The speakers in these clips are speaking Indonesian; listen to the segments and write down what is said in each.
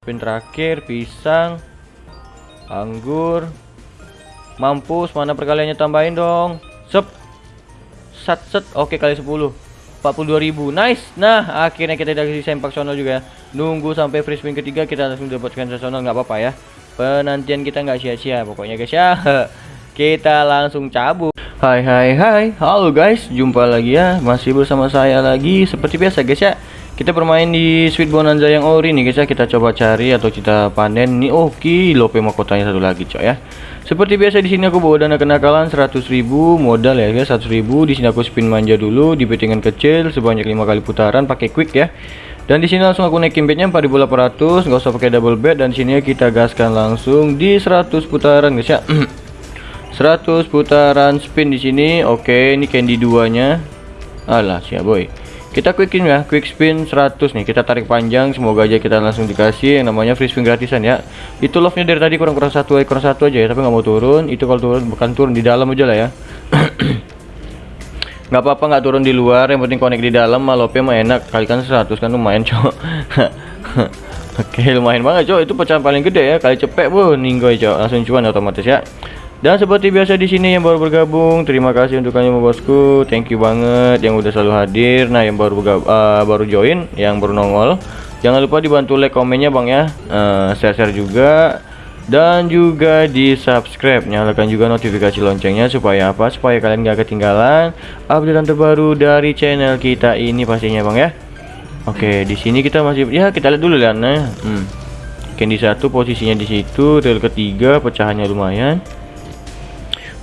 Spin terakhir pisang anggur. Mampus mana perkaliannya tambahin dong? Sep sat set. Oke kali 10 42.000 nice. Nah akhirnya kita dikasih sempak sono juga. Nunggu sampai free spin ketiga kita langsung dapatkan sesono nggak apa-apa ya. Penantian kita nggak sia-sia pokoknya guys ya. Kita langsung cabut. Hai hai hai. Halo guys. Jumpa lagi ya. Masih bersama saya lagi. Seperti biasa guys ya kita bermain di Sweet Bonanza yang ori nih guys ya. Kita coba cari atau kita panen nih. Oke okay, lope mahkotanya satu lagi coy ya. Seperti biasa di sini aku bawa dana kenakalan 100.000 modal ya guys 100.000 di sini aku spin manja dulu di bettingan kecil sebanyak lima kali putaran pakai quick ya. Dan di sini langsung aku naikin bednya 4800 nggak usah pakai double bet. Dan sini kita gaskan langsung di 100 putaran guys ya. 100 putaran spin di sini. Oke ini candy duanya. Alah siap boy kita quickin ya quick spin 100 nih. Kita tarik panjang semoga aja kita langsung dikasih yang namanya free spin gratisan ya. Itu love nya dari tadi kurang kurang satu kurang satu aja ya tapi nggak mau turun. Itu kalau turun bukan turun di dalam aja lah ya. Nggak apa-apa nggak turun di luar yang penting connect di dalam. Mah mah enak kalikan 100 kan lumayan cok. Oke lumayan banget cok. Itu pecahan paling gede ya kali cepet bu ninggoy cok. Langsung cuan otomatis ya dan seperti biasa di sini yang baru bergabung, terima kasih untuk kalian bosku. Thank you banget yang udah selalu hadir. Nah, yang baru bergabung, uh, baru join, yang baru nongol, jangan lupa dibantu like komennya Bang ya. Uh, share-share juga dan juga di subscribe nyalakan juga notifikasi loncengnya supaya apa supaya kalian gak ketinggalan update terbaru dari channel kita ini pastinya bang ya oke di sini kita masih ya kita lihat dulu ya nah hmm. candy satu posisinya di situ rel ketiga pecahannya lumayan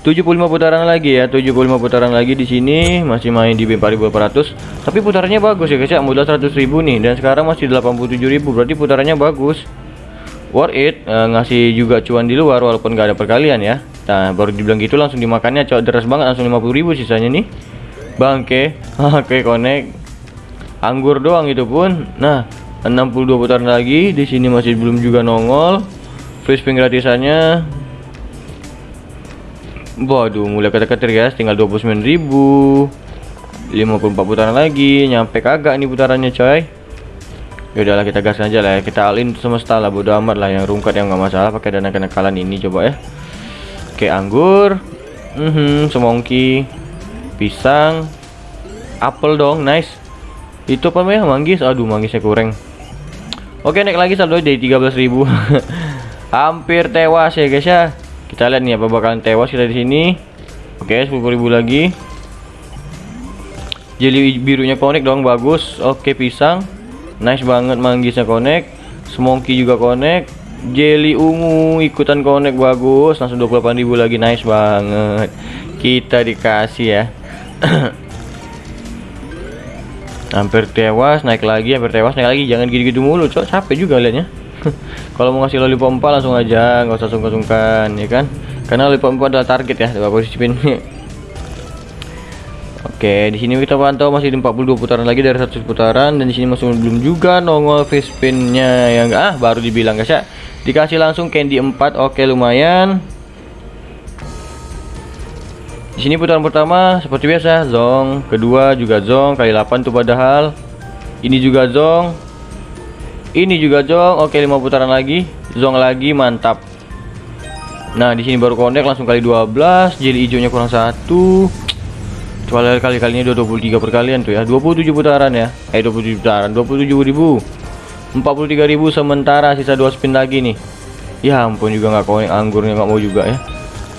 75 putaran lagi ya 75 putaran lagi di sini masih main di B4400 tapi putarannya bagus ya guys ya. Modal 100.000 nih dan sekarang masih 87.000 berarti putarannya bagus. Worth it e, ngasih juga cuan di luar walaupun gak ada perkalian ya. Nah baru dibilang gitu langsung dimakannya cowok deras banget langsung 50.000 sisanya nih. Bangke oke connect. Anggur doang itu pun. Nah 62 putaran lagi di sini masih belum juga nongol. Free spin gratisannya Waduh, mulai keter-keter guys, tinggal 29.000. 54 putaran lagi, nyampe kagak nih putarannya coy. Ya udahlah kita gas aja lah ya. Kita alin semesta lah bodo amat lah yang rungkat yang nggak masalah pakai dana kenakalan ini coba ya. Oke, anggur. Mm semongki. Pisang. Apel dong, nice. Itu apa ya manggis? Aduh, manggisnya kurang. Oke, naik lagi saldo jadi 13.000. Hampir tewas ya guys ya. Kita lihat nih apa bakalan tewas kita di sini. Oke, 10.000 lagi. Jeli birunya connect dong, bagus. Oke, pisang. Nice banget manggisnya connect. Semongki juga connect. Jelly ungu ikutan connect bagus. Langsung 28.000 lagi. Nice banget. Kita dikasih ya. hampir tewas, naik lagi, hampir tewas, naik lagi. Jangan gitu-gitu mulu, cok. Capek juga liatnya. kalau mau ngasih lollipop 4 langsung aja nggak usah sungkan-sungkan ya kan karena lollipop 4 adalah target ya coba posisi pin Oke, di sini kita pantau masih di 42 putaran lagi dari 100 putaran dan di sini masih belum juga nongol free spinnya yang ah baru dibilang guys ya. Dikasih langsung candy 4. Oke, lumayan. Di sini putaran pertama seperti biasa zong, kedua juga zong kali 8 tuh padahal. Ini juga zong, ini juga jong oke lima putaran lagi. Zong lagi mantap. Nah di sini baru connect langsung kali 12 jadi hijaunya kurang satu. Coba kali kalinya 23 perkalian tuh ya. 27 putaran ya. Eh 27 putaran. 27 ribu. 43 ribu sementara sisa dua spin lagi nih. Ya ampun juga nggak connect anggurnya nggak mau juga ya.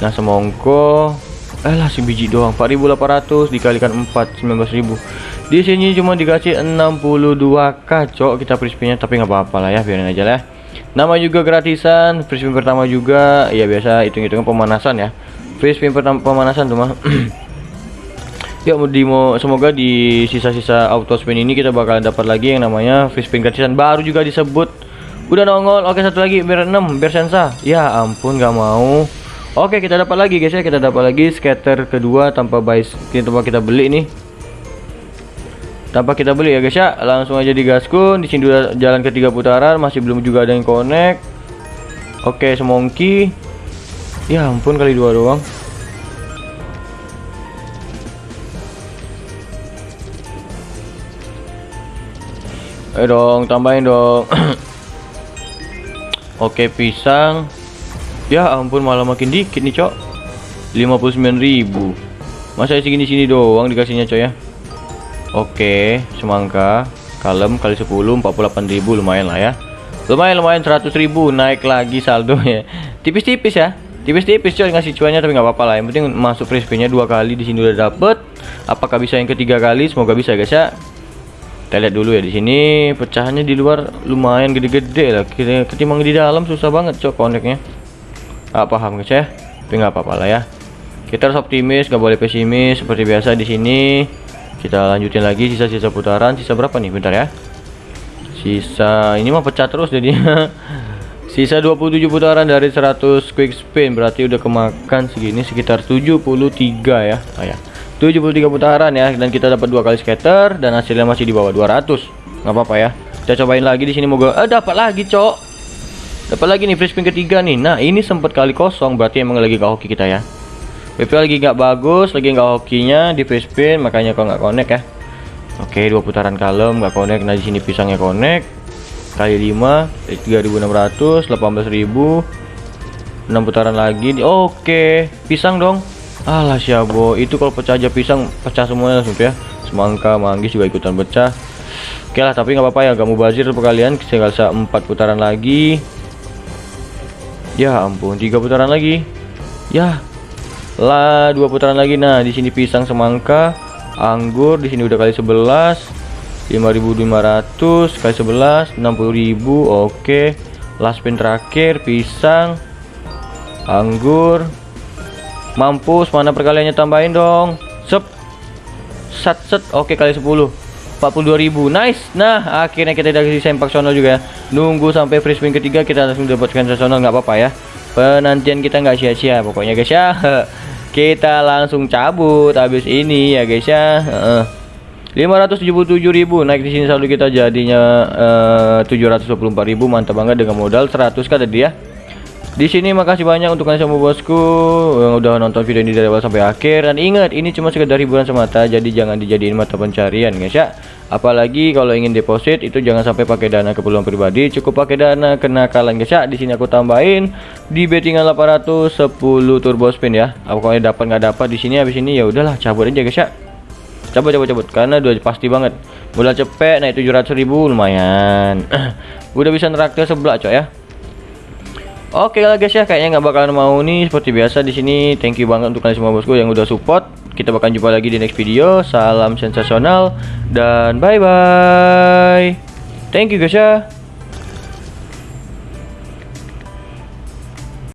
Nah semongko. Eh lah si biji doang. 4800 dikalikan 4 19000 di sini cuma dikasih 62 kacok kita free spinnya tapi nggak apa-apa lah ya biarin aja lah nama juga gratisan free spin pertama juga ya biasa hitung-hitungan pemanasan ya. Free spin pertama pemanasan tuh mah ya di semoga di sisa-sisa auto spin ini kita bakalan dapat lagi yang namanya free gratisan. Baru juga disebut. Udah nongol oke satu lagi biar 6 biar sensa. Ya ampun nggak mau. Oke kita dapat lagi guys ya. Kita dapat lagi scatter kedua tanpa buy kita kita beli nih tanpa kita beli ya guys ya. Langsung aja digaskun di sini udah jalan ketiga putaran. Masih belum juga ada yang connect. Oke semongki. Ya ampun kali dua doang. Ayo dong tambahin dong. Oke pisang. Ya ampun malah makin dikit nih cok. 59.000 Masa segini sini doang dikasihnya cok ya Oke semangka Kalem kali 10 48.000 lumayan lah ya. Lumayan lumayan 100.000 naik lagi saldonya Tipis-tipis ya tipis-tipis coy ngasih cuannya tapi nggak apa-apa lah. Yang penting masuk free spinnya dua kali di sini udah dapet. Apakah bisa yang ketiga kali? Semoga bisa guys ya. Kita lihat dulu ya di sini pecahannya di luar lumayan gede-gede lah. Ketimbang di dalam susah banget cok koneknya ah, paham guys ya. Tapi nggak apa-apa lah ya. Kita harus optimis nggak boleh pesimis seperti biasa di sini kita lanjutin lagi sisa-sisa putaran sisa berapa nih bentar ya sisa ini mah pecah terus jadinya Sisa 27 putaran dari 100 quick spin berarti udah kemakan segini sekitar 73 ya. Oh ya. 73 putaran ya dan kita dapat dua kali scatter dan hasilnya masih di bawah 200. nggak apa-apa ya. Kita cobain lagi di sini moga eh dapat lagi, Cok. Dapat lagi nih free spin ketiga nih. Nah, ini sempat kali kosong berarti emang lagi gak hoki kita ya. PP lagi nggak bagus, lagi nggak hokinya di free spin makanya kok nggak connect ya. Oke, dua putaran kalem nggak connect. Nah, di sini pisangnya connect. Kali 5 3600 18000 6 putaran lagi oke pisang dong. Alah siabo itu kalau pecah aja pisang pecah semuanya langsung ya. Semangka manggis juga ikutan pecah. Oke lah tapi nggak apa-apa ya gak mau bazir kalian. Tinggal 4 putaran lagi. Ya ampun tiga putaran lagi. Ya lah dua putaran lagi. Nah di sini pisang semangka anggur di sini udah kali 11 5500 kali 11 60000 oke. Last pin terakhir pisang anggur. Mampus mana perkaliannya tambahin dong? Sep. Sat set. Oke kali 10 42.000 nice. Nah akhirnya kita dari sempak sono juga. Nunggu sampai free spin ketiga kita langsung dapatkan sesono nggak apa-apa ya. Penantian kita nggak sia-sia pokoknya guys ya kita langsung cabut habis ini ya guys ya. Uh. 577.000 naik di sini saldo kita jadinya eh, uh, 724.000 mantap banget dengan modal 100 kan tadi ya. Di sini makasih banyak untuk kalian semua bosku yang udah nonton video ini dari awal sampai akhir. Dan ingat ini cuma sekedar hiburan semata jadi jangan dijadiin mata pencarian guys ya apalagi kalau ingin deposit itu jangan sampai pakai dana keperluan pribadi cukup pakai dana kenakalan guys ya di sini aku tambahin di bettingan 800 10 turbo spin ya pokoknya dapat nggak dapat di sini habis ini ya udahlah cabut aja guys ya Coba coba cabut karena udah pasti banget. Modal cepet naik 700 ribu lumayan. udah bisa neraktir sebelah coy ya. Oke lah guys ya, kayaknya nggak bakalan mau nih seperti biasa di sini. Thank you banget untuk kalian semua bosku yang udah support. Kita bakal jumpa lagi di next video. Salam sensasional dan bye bye. Thank you guys ya.